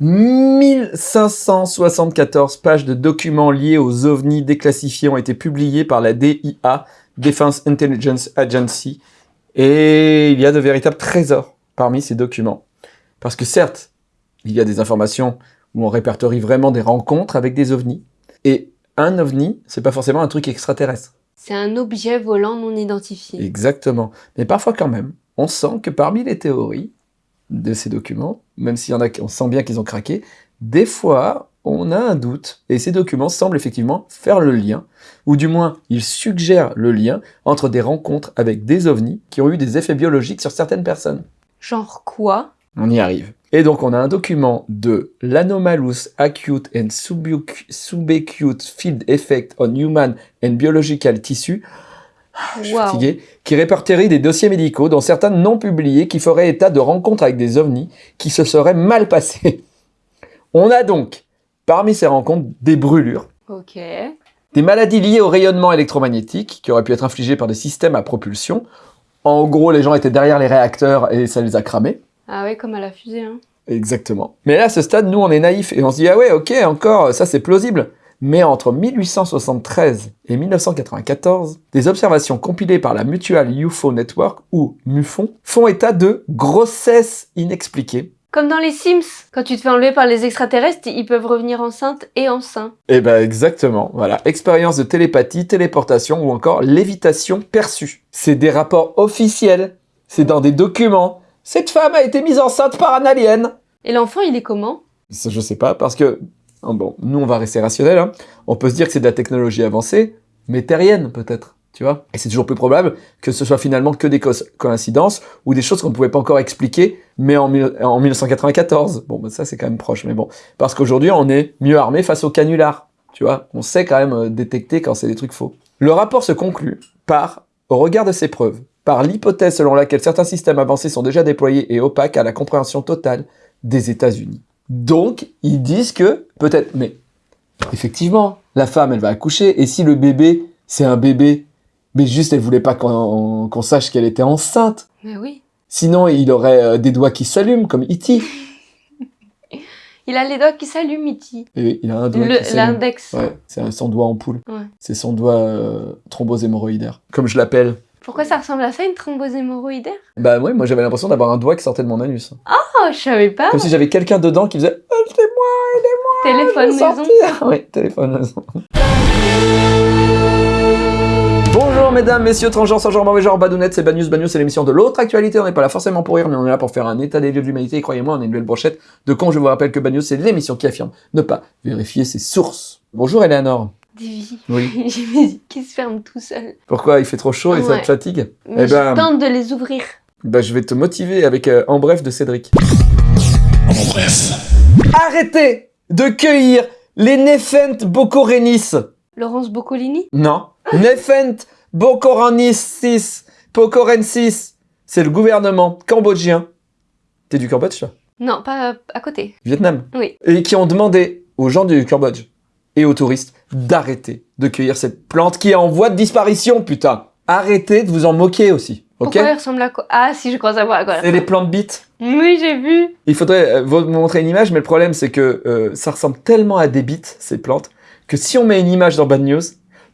1574 pages de documents liés aux ovnis déclassifiés ont été publiés par la DIA, Defense Intelligence Agency, et il y a de véritables trésors parmi ces documents. Parce que certes, il y a des informations où on répertorie vraiment des rencontres avec des ovnis, et un ovni, c'est pas forcément un truc extraterrestre. C'est un objet volant non identifié. Exactement. Mais parfois quand même, on sent que parmi les théories de ces documents, même s'il y en a on sent bien qu'ils ont craqué, des fois, on a un doute, et ces documents semblent effectivement faire le lien, ou du moins, ils suggèrent le lien entre des rencontres avec des ovnis qui ont eu des effets biologiques sur certaines personnes. Genre quoi? On y arrive. Et donc, on a un document de l'Anomalous Acute and Subacute Field Effect on Human and Biological Tissue, je suis Wow. fatigué, qui répertorie des dossiers médicaux, dont certains non publiés, qui feraient état de rencontres avec des ovnis qui se seraient mal passées. On a donc, parmi ces rencontres, des brûlures, des maladies liées au rayonnement électromagnétique, qui auraient pu être infligées par des systèmes à propulsion. En gros, les gens étaient derrière les réacteurs et ça les a cramés. Ah ouais, comme à la fusée, hein. Exactement. Mais là, à ce stade, nous, on est naïfs et on se dit, ah ouais, ok, encore, ça c'est plausible. Mais entre 1873 et 1994, des observations compilées par la Mutual UFO Network, ou MUFON, font état de grossesse inexpliquée. Comme dans les Sims, quand tu te fais enlever par les extraterrestres, ils peuvent revenir enceintes et enceints. Eh ben exactement, voilà. Expérience de télépathie, téléportation ou encore lévitation perçue. C'est des rapports officiels, c'est dans des documents. Cette femme a été mise enceinte par un alien. Et l'enfant, il est comment? Je sais pas, parce que, bon, nous, on va rester rationnel, hein. On peut se dire que c'est de la technologie avancée, mais terrienne, peut-être, tu vois. Et c'est toujours plus probable que ce soit finalement que des co- coïncidences ou des choses qu'on ne pouvait pas encore expliquer, mais en, mille- en 1994. Bon, bah, ça, c'est quand même proche, mais bon. Parce qu'aujourd'hui, on est mieux armé face au canular, tu vois. On sait quand même euh, détecter quand c'est des trucs faux. Le rapport se conclut par, au regard de ces preuves, par l'hypothèse selon laquelle certains systèmes avancés sont déjà déployés et opaques à la compréhension totale des États-Unis. Donc, ils disent que, peut-être, mais effectivement, la femme, elle va accoucher, et si le bébé, c'est un bébé, mais juste elle voulait pas qu'on sache qu'elle était enceinte, Mais oui. sinon il aurait euh, des doigts qui s'allument, comme E.T. Il a les doigts qui s'allument, Iti. Et oui, il a un doigt Le- qui s'allume. L'index. Ouais, c'est son doigt en poule. Ouais. C'est son doigt euh, thrombose hémorroïdaire, comme je l'appelle. Pourquoi ça ressemble à ça, une thrombose hémorroïdaire Bah ouais, moi j'avais l'impression d'avoir un doigt qui sortait de mon anus. Oh, je savais pas. Comme si j'avais quelqu'un dedans qui faisait « Aidez-moi, Téléphone je veux maison. Oui, téléphone maison. Bonjour mesdames, messieurs, transgenres, sans genre, mauvais genre, badounettes, c'est Banus. Banus, c'est l'émission de l'autre actualité. On n'est pas là forcément pour rire, mais on est là pour faire un état des lieux de l'humanité. Et croyez-moi, on est une belle brochette de cons. Je vous rappelle que Banus, c'est l'émission qui affirme ne pas vérifier ses sources. Bonjour Eleanor. Oui. J'ai mes yeux qui se ferment tout seul. Pourquoi? Il fait trop chaud et ça te fatigue? Mais Eh je ben- tente de les ouvrir. Bah, je vais te motiver avec euh, En bref de Cédric. En bref. Arrêtez de cueillir les Nephent Bocorenis. Laurence Boccolini Non. Nephent Bocorensis. Bocorensis. C'est le gouvernement cambodgien. T'es du Cambodge, toi? Non, pas à côté. Vietnam. Oui. Et qui ont demandé aux gens du Cambodge et aux touristes d'arrêter de cueillir cette plante qui est en voie de disparition, putain. Arrêtez de vous en moquer aussi. Ok? Pourquoi il ressemble à quoi? Ah, si, je crois savoir à quoi. C'est les plantes bites. Oui, j'ai vu. Il faudrait euh, vous montrer une image, mais le problème c'est que euh, ça ressemble tellement à des bites, ces plantes, que si on met une image dans Bad News,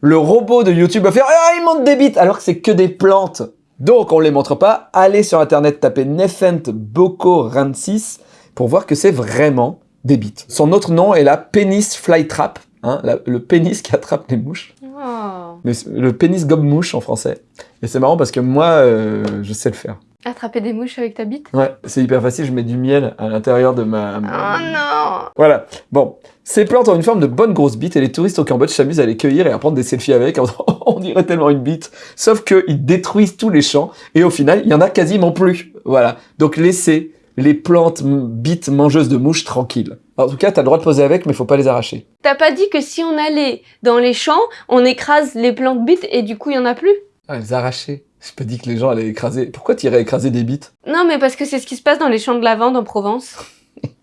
le robot de YouTube va faire « Ah, il montre des bites !» alors que c'est que des plantes. Donc on les montre pas. Allez sur internet, tapez Nephent Bocorensis pour voir que c'est vraiment des bites. Son autre nom est la pénis flytrap, hein, la- le pénis qui attrape les mouches. Oh. Mais le pénis gobe-mouche en français. Et c'est marrant parce que moi, euh, je sais le faire. Attraper des mouches avec ta bite? Ouais, c'est hyper facile, je mets du miel à l'intérieur de ma... Oh non Voilà. Bon, ces plantes ont une forme de bonne grosse bite et les touristes au Cambodge s'amusent à les cueillir et à prendre des selfies avec. en disant, On dirait tellement une bite. Sauf qu'ils détruisent tous les champs et au final, il y en a quasiment plus. Voilà. Donc laissez les plantes bites mangeuses de mouches tranquilles. En tout cas, t'as le droit de poser avec, mais faut pas les arracher. T'as pas dit que si on allait dans les champs, on écrase les plantes bites et du coup, il y en a plus? Ah, les arracher. J'ai pas dit que les gens allaient écraser. Pourquoi t'irais écraser des bites? Non, mais parce que c'est ce qui se passe dans les champs de lavande en Provence.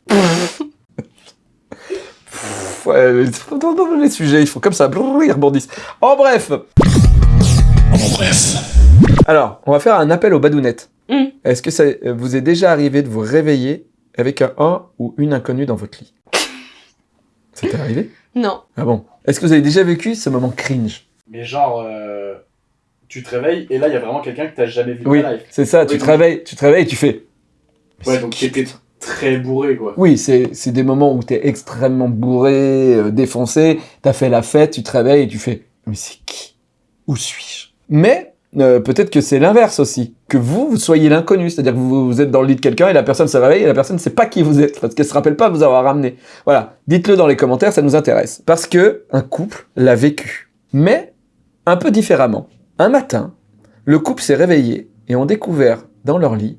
Ouais, mais dans, dans les sujets, ils font comme ça, brrr, ils rebondissent. En bref, En bref. alors, on va faire un appel aux badounettes. Hmm. Est-ce que ça vous est déjà arrivé de vous réveiller avec un, un ou une inconnue dans votre lit. Ça t'est arrivé? Non. Ah bon? Est-ce que vous avez déjà vécu ce moment cringe? Mais genre, euh, tu te réveilles et là, il y a vraiment quelqu'un que t'as jamais vu de Oui, c'est ça, Oui, tu te réveilles, tu te réveilles et tu fais... Mais Ouais, donc t'étais très bourré, quoi. Oui, c'est c'est des moments où t'es extrêmement bourré, euh, défoncé, t'as fait la fête, tu te réveilles et tu fais « Mais c'est qui? Où suis-je » Mais euh, peut-être que c'est l'inverse aussi, que vous, vous soyez l'inconnu, c'est-à-dire que vous, vous êtes dans le lit de quelqu'un et la personne se réveille et la personne ne sait pas qui vous êtes, parce qu'elle se rappelle pas de vous avoir ramené. Voilà, dites-le dans les commentaires, ça nous intéresse. Parce que un couple l'a vécu, mais un peu différemment. Un matin, le couple s'est réveillé et ont découvert dans leur lit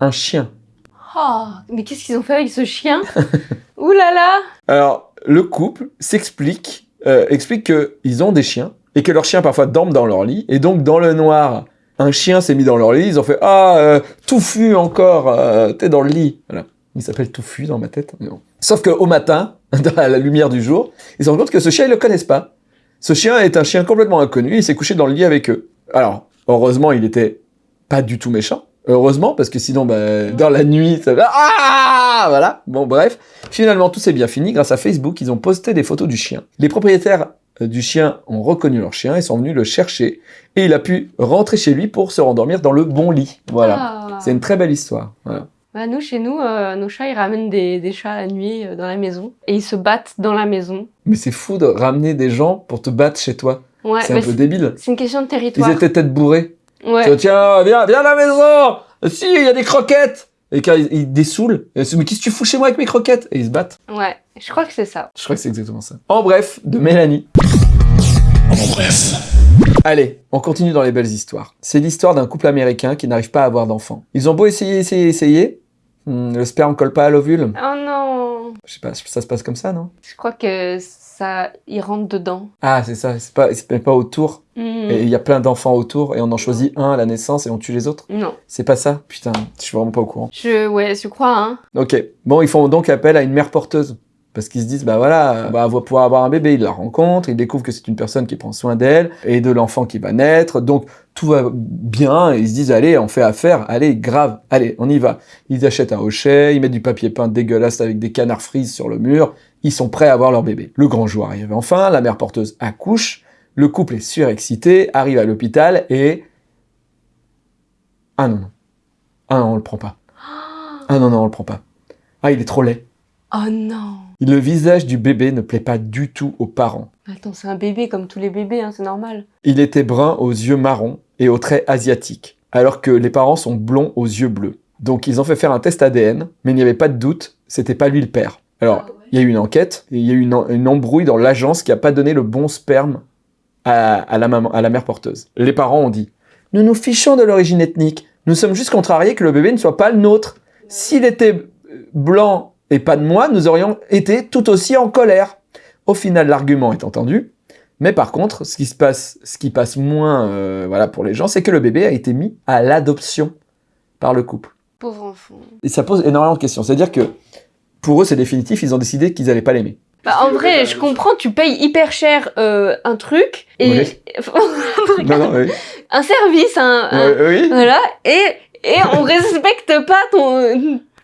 un chien. Oh, mais qu'est-ce qu'ils ont fait avec ce chien? Ouh là là Alors, le couple s'explique, euh, explique qu'ils ont des chiens et que leurs chiens parfois dorment dans leur lit. Et donc, dans le noir, un chien s'est mis dans leur lit. Ils ont fait Ah, euh, Touffu encore, euh, t'es dans le lit. Voilà. Il s'appelle Touffu dans ma tête. bon. Sauf qu'au matin, dans la lumière du jour, ils se rendent compte que ce chien, ils le connaissent pas. Ce chien est un chien complètement inconnu. Il s'est couché dans le lit avec eux. Alors, heureusement, il était pas du tout méchant. Heureusement, parce que sinon, bah, dans la nuit, ça va. Ah Voilà. Bon, bref. Finalement, tout s'est bien fini. Grâce à Facebook, ils ont posté des photos du chien. Les propriétaires du chien ont reconnu leur chien et sont venus le chercher. Et il a pu rentrer chez lui pour se rendormir dans le bon lit. Voilà. Ah. C'est une très belle histoire. Voilà. Bah, nous, chez nous, euh, nos chats, ils ramènent des, des chats la nuit euh, dans la maison. Et ils se battent dans la maison. Mais c'est fou de ramener des gens pour te battre chez toi. Ouais, c'est un peu débile. c'est une question de Ils territoire. étaient peut-être bourrés. Ouais. Tiens, viens, viens à la maison Si, il y a des croquettes Et quand ils, ils dessoulent, ils se disent, mais qu'est-ce que tu fous chez moi avec mes croquettes? Et ils se battent. Ouais, je crois que c'est ça. Je crois que c'est exactement ça. En bref, de Mélanie. En bref. Allez, on continue dans les belles histoires. C'est l'histoire d'un couple américain qui n'arrive pas à avoir d'enfants. Ils ont beau essayer, essayer, essayer. hmm, le sperme colle pas à l'ovule. Oh non Je sais pas, ça se passe comme ça, non? Je crois que ça, ils rentrent dedans. Ah, c'est ça, c'est pas, pas autour. Et il y a plein d'enfants autour et on en choisit un à la naissance et on tue les autres? Non. C'est pas ça? Putain, je suis vraiment pas au courant. Je, ouais, je crois, hein. Ok. Bon, ils font donc appel à une mère porteuse. Parce qu'ils se disent, bah voilà, bah, on va pouvoir avoir un bébé. Ils la rencontrent, ils découvrent que c'est une personne qui prend soin d'elle et de l'enfant qui va naître. Donc, tout va bien. Et ils se disent, allez, on fait affaire. Allez, grave. Allez, on y va. Ils achètent un hochet, ils mettent du papier peint dégueulasse avec des canards frises sur le mur. Ils sont prêts à avoir leur bébé. Le grand jour arrive enfin, la mère porteuse accouche. Le couple est surexcité, arrive à l'hôpital et... Ah non, non. Ah non, on le prend pas. Ah non, non, on le prend pas. Ah, il est trop laid. Oh non Le visage du bébé ne plaît pas du tout aux parents. Attends, c'est un bébé comme tous les bébés, hein, c'est normal. Il était brun aux yeux marrons et aux traits asiatiques, alors que les parents sont blonds aux yeux bleus. Donc ils ont fait faire un test ADN, mais il n'y avait pas de doute, c'était pas lui le père. Alors, il y a eu une enquête, et il y a eu une, embrouille dans l'agence qui a pas donné le bon sperme à, à la maman, à la mère porteuse. Les parents ont dit « Nous nous fichons de l'origine ethnique, nous sommes juste contrariés que le bébé ne soit pas le nôtre. S'il était blanc et pas de moi, nous aurions été tout aussi en colère. » Au final, l'argument est entendu, mais par contre, ce qui se passe, ce qui passe moins, euh, voilà, pour les gens, c'est que le bébé a été mis à l'adoption par le couple. Pauvre enfant. Et ça pose énormément de questions. C'est-à-dire que pour eux, c'est définitif, ils ont décidé qu'ils allaient pas l'aimer. Bah, en vrai, je comprends, tu payes hyper cher euh, un truc et Oui. Non, non, oui. un service, un, oui. voilà, et et on respecte pas ton,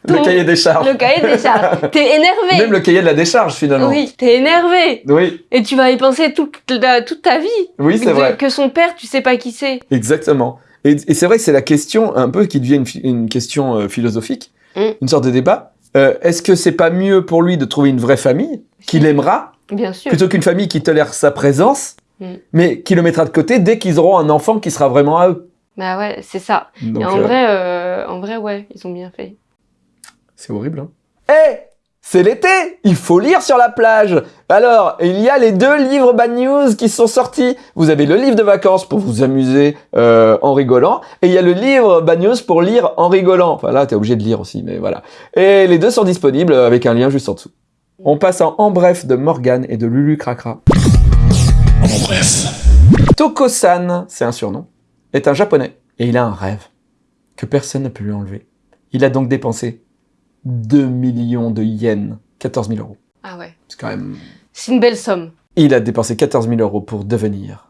Le cahier des charges. le cahier des charges. T'es énervé. Même le cahier de la décharge, finalement. Oui, t'es énervé. Oui, Et tu vas y penser toute, la- toute ta vie. oui c'est vrai. Que son père, tu sais pas qui c'est. Exactement. Et, et c'est vrai que c'est la question un peu qui devient une, une question euh, philosophique, Mm. une sorte de débat. Euh, Est-ce que c'est pas mieux pour lui de trouver une vraie famille qu'il aimera Bien sûr. plutôt qu'une famille qui tolère sa présence, Mm. mais qui le mettra de côté dès qu'ils auront un enfant qui sera vraiment à eux? Bah ouais, c'est ça. Donc, Et en euh, vrai, euh, en vrai, ouais, ils ont bien fait. c'est horrible. Hein. Eh c'est l'été Il faut lire sur la plage Alors, il y a les deux livres Bad News qui sont sortis. Vous avez le livre de vacances pour vous amuser euh, en rigolant, et il y a le livre Bad News pour lire en rigolant. Enfin là, t'es obligé de lire aussi, mais voilà. Et les deux sont disponibles avec un lien juste en dessous. On passe en En Bref de Morgane et de Lulu Cracra. En bref. Toko-san, c'est un surnom, est un japonais et il a un rêve que personne ne peut lui enlever. Il a donc dépensé 2 millions de yens, 14 000 euros. Ah ouais. C'est quand même... C'est une belle somme. Il a dépensé 14 000 euros pour devenir.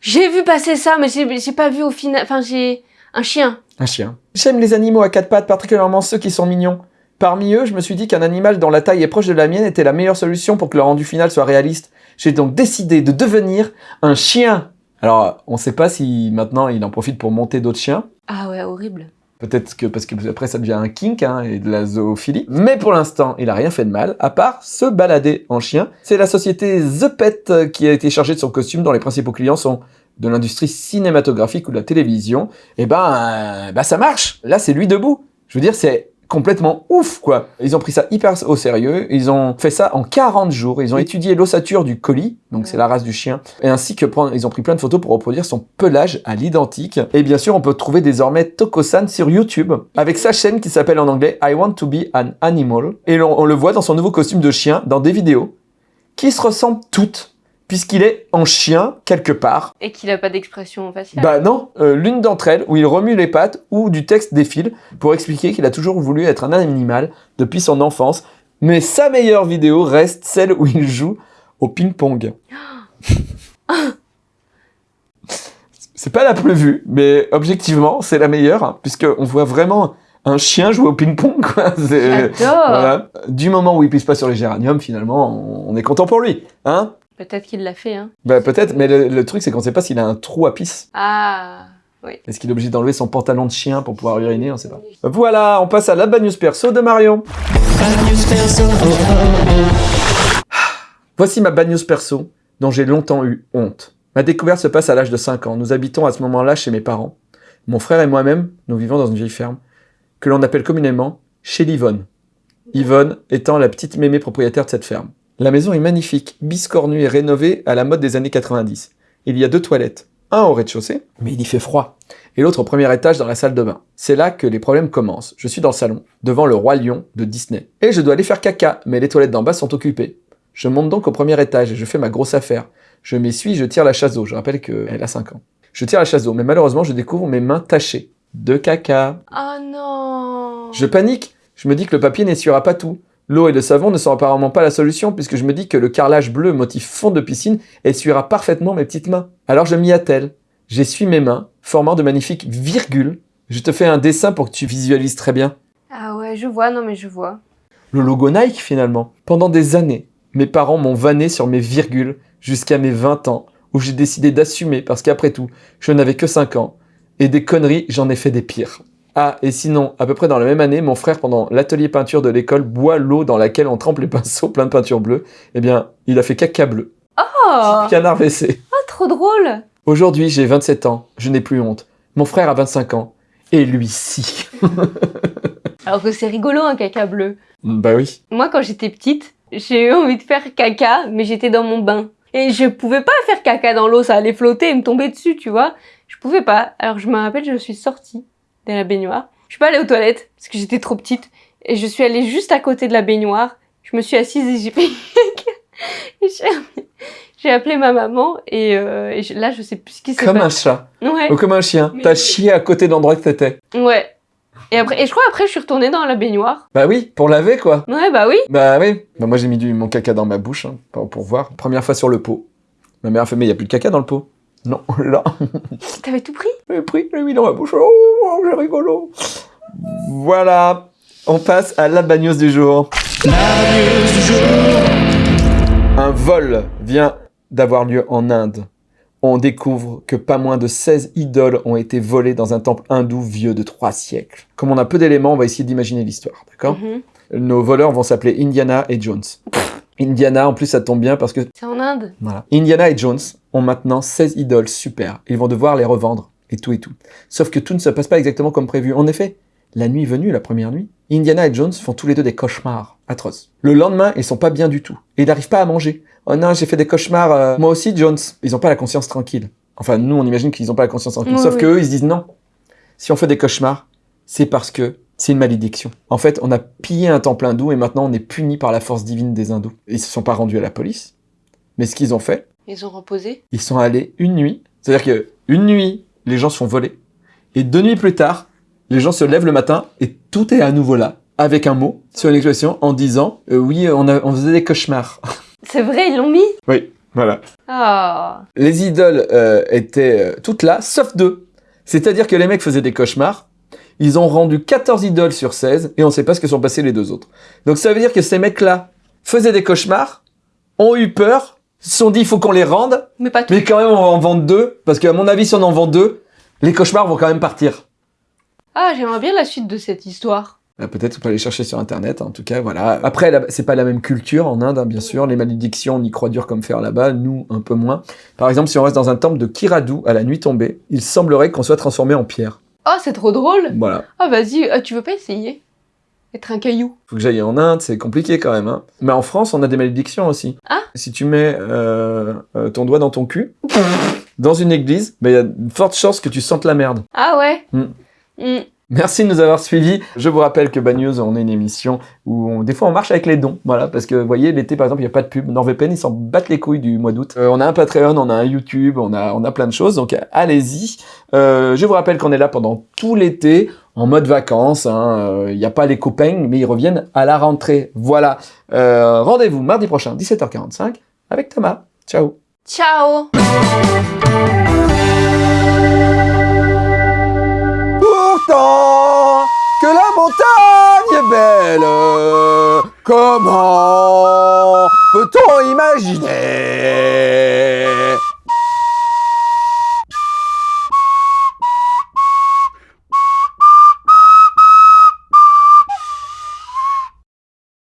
J'ai vu passer ça, mais j'ai pas vu au final. Enfin, j'ai. Un chien. Un chien. J'aime les animaux à quatre pattes, particulièrement ceux qui sont mignons. Parmi eux, je me suis dit qu'un animal dont la taille est proche de la mienne était la meilleure solution pour que le rendu final soit réaliste. J'ai donc décidé de devenir un chien. Alors, on sait pas si maintenant il en profite pour monter d'autres chiens. Ah ouais, horrible. Peut-être que parce que après ça devient un kink hein, et de la zoophilie. Mais pour l'instant, il a rien fait de mal, à part se balader en chien. C'est la société The Pet euh, qui a été chargée de son costume, dont les principaux clients sont de l'industrie cinématographique ou de la télévision. Et ben, euh, bah ça marche. Là, c'est lui debout. Je veux dire, c'est complètement ouf, quoi. Ils ont pris ça hyper au sérieux. Ils ont fait ça en 40 jours. Ils ont étudié l'ossature du colis, donc c'est la race du chien, et ainsi que prendre, ils ont pris plein de photos pour reproduire son pelage à l'identique. Et bien sûr, on peut trouver désormais Tokosan sur YouTube, avec sa chaîne qui s'appelle en anglais I Want to be an Animal. Et l'on- on le voit dans son nouveau costume de chien, dans des vidéos, qui se ressemblent toutes, puisqu'il est en chien quelque part. Et qu'il a pas d'expression faciale. Bah non, euh, l'une d'entre elles, où il remue les pattes, ou du texte défile, pour expliquer qu'il a toujours voulu être un animal depuis son enfance, mais sa meilleure vidéo reste celle où il joue au ping-pong. C'est pas la plus vue, mais objectivement, c'est la meilleure, hein, puisqu'on voit vraiment un chien jouer au ping-pong, quoi. C'est- J'adore. Voilà. Du moment où il pisse pas sur les géraniums, finalement, on on est content pour lui, hein Peut-être qu'il l'a fait, hein. Bah peut-être, mais le, le truc c'est qu'on sait pas s'il a un trou à pisse. Ah. Est-ce qu'il est obligé d'enlever son pantalon de chien pour pouvoir uriner On sait pas. Voilà, on passe à la bad news perso de Marion. Voici ma bad news perso, dont j'ai longtemps eu honte. Ma découverte se passe à l'âge de 5 ans. Nous habitons à ce moment-là chez mes parents. Mon frère et moi-même, nous vivons dans une vieille ferme, que l'on appelle communément chez l'Yvonne. Yvonne étant la petite mémé propriétaire de cette ferme. La maison est magnifique, biscornue et rénovée à la mode des années 90. Il y a deux toilettes, un au rez-de-chaussée, mais il y fait froid, et l'autre au premier étage dans la salle de bain. C'est là que les problèmes commencent. Je suis dans le salon, devant le roi lion de Disney. Et je dois aller faire caca, mais les toilettes d'en bas sont occupées. Je monte donc au premier étage et je fais ma grosse affaire. Je m'essuie, je tire la chasse d'eau. Je rappelle qu'elle a 5 ans. Je tire la chasse d'eau, mais malheureusement, je découvre mes mains tachées. De caca. Oh non. Je panique. Je me dis que le papier n'essuiera pas tout. L'eau et le savon ne sont apparemment pas la solution, puisque je me dis que le carrelage bleu motif fond de piscine essuiera parfaitement mes petites mains. Alors je m'y attelle. J'essuie mes mains, formant de magnifiques virgules. Je te fais un dessin pour que tu visualises très bien. Ah ouais, je vois, non mais je vois. Le logo Nike finalement. Pendant des années, mes parents m'ont vanné sur mes virgules jusqu'à mes 20 ans, où j'ai décidé d'assumer parce qu'après tout, je n'avais que 5 ans. Et des conneries, j'en ai fait des pires. Ah, et sinon, à peu près dans la même année, mon frère, pendant l'atelier peinture de l'école, boit l'eau dans laquelle on trempe les pinceaux plein de peinture bleue. Eh bien, il a fait caca bleu. Oh, Canard WC. oh trop drôle. Aujourd'hui, j'ai 27 ans, je n'ai plus honte. Mon frère a 25 ans. Et lui, si. Alors que c'est rigolo un caca bleu. bah oui. Moi quand j'étais petite, j'ai eu envie de faire caca, mais j'étais dans mon bain. Et je pouvais pas faire caca dans l'eau, ça allait flotter et me tomber dessus, tu vois. Je pouvais pas. Alors je me rappelle, je suis sortie de la baignoire. Je suis pas allée aux toilettes parce que j'étais trop petite. Et je suis allée juste à côté de la baignoire. Je me suis assise et j'ai j'ai- appelé ma maman et, euh, et je- là je sais plus ce qui s'est Comme un passé. chat. Ouais, Ou comme un chien. T'as chié à côté d'endroit que t'étais. ouais. Et après, et je crois après je suis retournée dans la baignoire. Bah oui, pour laver quoi. Ouais bah oui. Bah oui. Bah moi j'ai mis du, mon caca dans ma bouche hein, pour, pour voir. Première fois sur le pot. Ma mère a fait mais il y a plus de caca dans le pot. Non, là, T'avais tout pris? J'ai pris, j'ai mis dans ma bouche. Oh, j'ai rigolo. Voilà. On passe à la bagnose du jour. Un vol vient d'avoir lieu en Inde. On découvre que pas moins de 16 idoles ont été volées dans un temple hindou vieux de 3 siècles. Comme on a peu d'éléments, on va essayer d'imaginer l'histoire, d'accord? Mhm. Nos voleurs vont s'appeler Indiana et Jones. Indiana, en plus, ça tombe bien parce que C'est en Inde? voilà. Indiana et Jones ont maintenant 16 idoles super. Ils vont devoir les revendre et tout et tout. Sauf que tout ne se passe pas exactement comme prévu. En effet, la nuit venue, la première nuit, Indiana et Jones font tous les deux des cauchemars atroces. Le lendemain, ils sont pas bien du tout. Et ils n'arrivent pas à manger. Oh non, j'ai fait des cauchemars. euh, Moi aussi, Jones. Ils ont pas la conscience tranquille. Enfin, nous, on imagine qu'ils ont pas la conscience tranquille. Oui, Sauf oui. que eux, ils se disent non. Si on fait des cauchemars, c'est parce que c'est une malédiction. En fait, on a pillé un temple hindou et maintenant on est puni par la force divine des hindous. Ils se sont pas rendus à la police. Mais ce qu'ils ont fait, Ils ont reposé. ils sont allés une nuit. C'est-à-dire que une nuit, les gens se font voler. Et deux nuits plus tard, les gens se lèvent le matin et tout est à nouveau là. Avec un mot sur une expression en disant euh, oui, on, a- on faisait des cauchemars. C'est vrai, ils l'ont mis oui, voilà. Ah. Les idoles euh, étaient euh, toutes là, sauf deux. C'est-à-dire que les mecs faisaient des cauchemars, ils ont rendu 14 idoles sur 16, et on sait pas ce que sont passés les deux autres. Donc ça veut dire que ces mecs-là faisaient des cauchemars, ont eu peur, se sont dit il faut qu'on les rende, Mais pas tout. mais quand même on va en vendre deux, parce qu'à mon avis si on en vend deux, les cauchemars vont quand même partir. Ah, j'aimerais bien la suite de cette histoire. Euh, Peut-être qu'on peut aller chercher sur internet, en tout cas, voilà. Après, c'est pas la même culture en Inde, hein, bien sûr. Les malédictions, on y croit dur comme fer là-bas, nous, un peu moins. Par exemple, si on reste dans un temple de Kiradu à la nuit tombée, il semblerait qu'on soit transformé en pierre. Oh, c'est trop drôle. Voilà. Ah, vas-y, ah, tu veux pas essayer? Être un caillou. Faut que j'aille en Inde, c'est compliqué quand même. Hein. Mais en France, on a des malédictions aussi. Ah. Si tu mets euh, euh, ton doigt dans ton cul, dans une église, ben, il y a de fortes chances que tu sentes la merde. Ah ouais Hmm. Hmm. Merci de nous avoir suivis. Je vous rappelle que Bagneuse, on est une émission où on- des fois on marche avec les dons. Voilà, parce que vous voyez, l'été par exemple, il n'y a pas de pub. NordVPN, ils s'en battent les couilles du mois d'août. Euh, on a un Patreon, on a un YouTube, on a, on a plein de choses. Donc allez-y. Euh, je vous rappelle qu'on est là pendant tout l'été, en mode vacances. hein. Euh, Il n'y a pas les copains, mais ils reviennent à la rentrée. Voilà. Euh, Rendez-vous mardi prochain, 17h45, avec Thomas. Ciao. Ciao Pourtant que la montagne est belle, comment peut-on imaginer